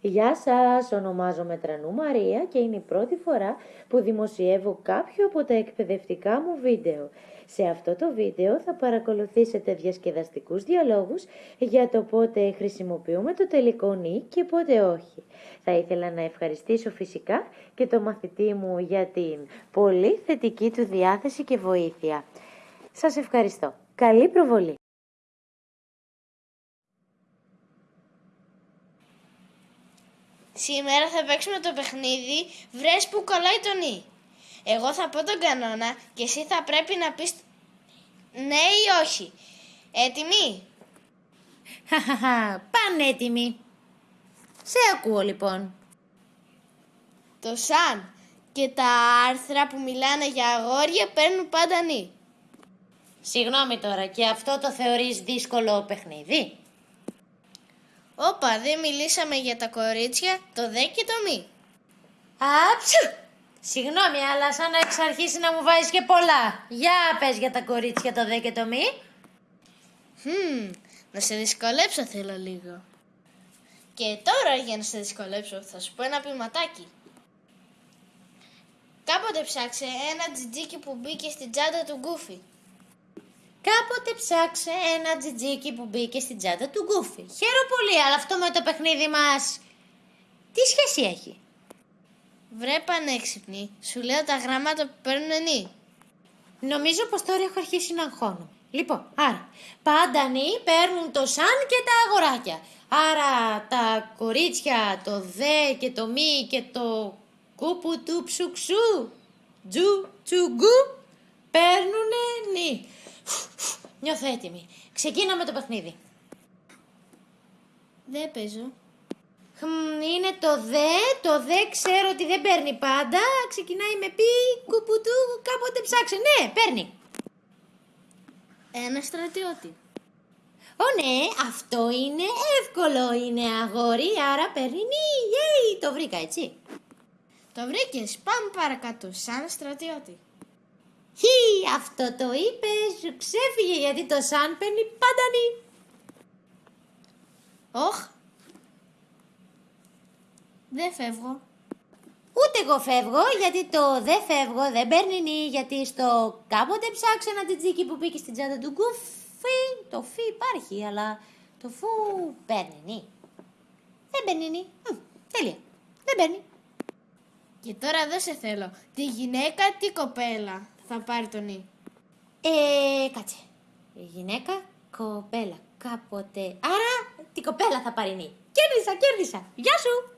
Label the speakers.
Speaker 1: Γεια σας, ονομάζομαι Τρανού Μαρία και είναι η πρώτη φορά που δημοσιεύω κάποιο από τα εκπαιδευτικά μου βίντεο. Σε αυτό το βίντεο θα παρακολουθήσετε διασκεδαστικούς διαλόγους για το πότε χρησιμοποιούμε το τελικό νη και πότε όχι. Θα ήθελα να ευχαριστήσω φυσικά και το μαθητή μου για την πολύ θετική του διάθεση και βοήθεια. Σας ευχαριστώ. Καλή προβολή!
Speaker 2: Σήμερα θα παίξουμε το παιχνίδι «Βρες που κολλάει το νι». Εγώ θα πω τον κανόνα και εσύ θα πρέπει να πεις ναι ή όχι. Έτοιμοι;
Speaker 1: Χαχαχα, πάνε έτοιμοι. Σε ακούω λοιπόν.
Speaker 2: Το σαν και τα άρθρα που μιλάνε για αγόρια παίρνουν πάντα νι.
Speaker 1: Συγγνώμη τώρα, και αυτό το θεωρείς δύσκολο παιχνίδι;
Speaker 2: Όπα, δεν μιλήσαμε για τα κορίτσια, το δε και το μη.
Speaker 1: Άψου! Συγγνώμη, αλλά σαν να εξ αρχίσει να μου βάζεις και πολλά. Για πες για τα κορίτσια το δε και το μη.
Speaker 2: Χμ, να σε δυσκολέψω θέλω λίγο. Και τώρα για να σε δυσκολέψω θα σου πω ένα ποιηματάκι. Κάποτε ψάξε ένα τζιτζίκι που μπήκε στην τσάντα του Γκούφι.
Speaker 1: Κάποτε ψάξε ένα τζιτζίκι που μπήκε στην τσάντα του Γκούφι. Χαίρομαι πολύ, αλλά αυτό με το παιχνίδι μας... Τι σχέση έχει;
Speaker 2: Βρε πανέξυπνη, σου λέω τα γράμματα που παίρνουν νη.
Speaker 1: Νομίζω πως τώρα έχω αρχίσει να αγχώνω. Λοιπόν, άρα, πάντα νη παίρνουν το σαν και τα αγοράκια. Άρα τα κορίτσια, το δε και το μη και το κούπου του ψουξού, τζου τσουγκού, παίρνουνε νη. Νιώθω έτοιμη. Ξεκίναμε το παιχνίδι.
Speaker 2: Δεν παίζω.
Speaker 1: Χμ, είναι το δε, το δε ξέρω ότι δεν παίρνει πάντα. Ξεκινάει με πι, κουπουτού, κάποτε ψάξε. Ναι, παίρνει.
Speaker 2: Ένα στρατιώτη.
Speaker 1: Ω ναι, αυτό είναι εύκολο. Είναι αγόρι, άρα παίρνει νι. Yay, το βρήκα, έτσι.
Speaker 2: Το βρήκες, πάμε παρακάτω, σαν στρατιώτη.
Speaker 1: Χι, αυτό το είπε, σου ξέφυγε γιατί το σαν παίρνει πάντα νι.
Speaker 2: Όχ. Δεν φεύγω.
Speaker 1: Ούτε εγώ φεύγω, γιατί το δεν φεύγω δεν παίρνει νι, γιατί στο κάποτε ψάξε ένα τιτζίκι που μπήκε στην τσάντα του γκουφί. Το φι υπάρχει, αλλά το φου παίρνει νι. Δεν παίρνει νι. Μ, τέλεια. Δεν παίρνει.
Speaker 2: Και τώρα δεν σε θέλω. Τη γυναίκα, τη κοπέλα θα πάρει το νι.
Speaker 1: Ε, κάτσε. Η γυναίκα, κοπέλα. Κάποτε. Άρα, την κοπέλα θα πάρει νι. Κέρδισα, κέρδισα. Γεια σου.